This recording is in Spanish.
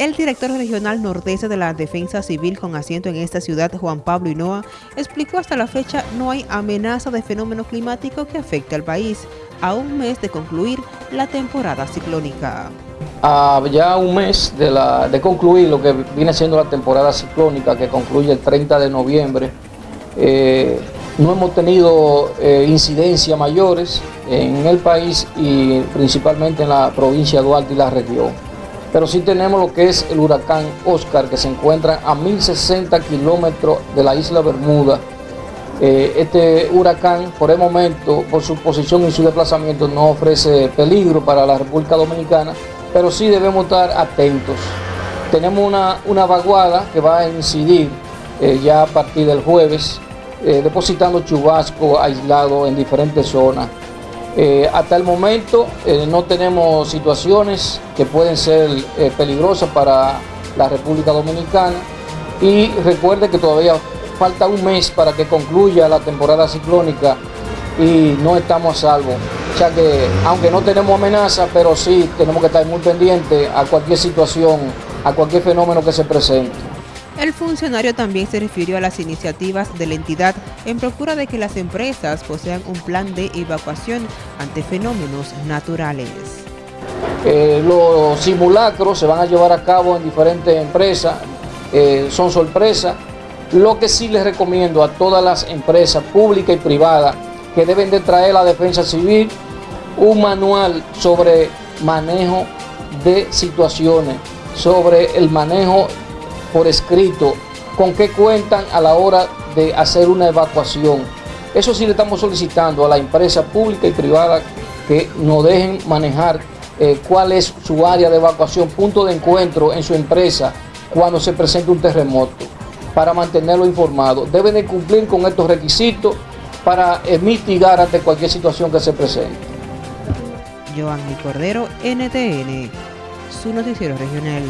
El director regional nordeste de la Defensa Civil con asiento en esta ciudad, Juan Pablo Hinoa, explicó hasta la fecha no hay amenaza de fenómeno climático que afecte al país, a un mes de concluir la temporada ciclónica. A ya un mes de, concluir lo que viene siendo la temporada ciclónica que concluye el 30 de noviembre, eh, no hemos tenido eh, incidencias mayores en el país y principalmente en la provincia de Duarte y la región pero sí tenemos lo que es el huracán Oscar, que se encuentra a 1060 kilómetros de la isla Bermuda. Eh, este huracán, por el momento, por su posición y su desplazamiento, no ofrece peligro para la República Dominicana, pero sí debemos estar atentos. Tenemos una, una vaguada que va a incidir eh, ya a partir del jueves, eh, depositando chubasco aislado en diferentes zonas. Eh, hasta el momento eh, no tenemos situaciones que pueden ser eh, peligrosas para la República Dominicana y recuerde que todavía falta un mes para que concluya la temporada ciclónica y no estamos a salvo. O sea que aunque no tenemos amenaza, pero sí tenemos que estar muy pendientes a cualquier situación, a cualquier fenómeno que se presente. El funcionario también se refirió a las iniciativas de la entidad en procura de que las empresas posean un plan de evacuación ante fenómenos naturales. Eh, los simulacros se van a llevar a cabo en diferentes empresas, eh, son sorpresas. Lo que sí les recomiendo a todas las empresas públicas y privadas que deben de traer la defensa civil un manual sobre manejo de situaciones, sobre el manejo por escrito con qué cuentan a la hora de hacer una evacuación. Eso sí le estamos solicitando a la empresa pública y privada que nos dejen manejar eh, cuál es su área de evacuación, punto de encuentro en su empresa cuando se presente un terremoto, para mantenerlo informado. Deben de cumplir con estos requisitos para eh, mitigar ante cualquier situación que se presente. Cordero, NTN, su noticiero regional.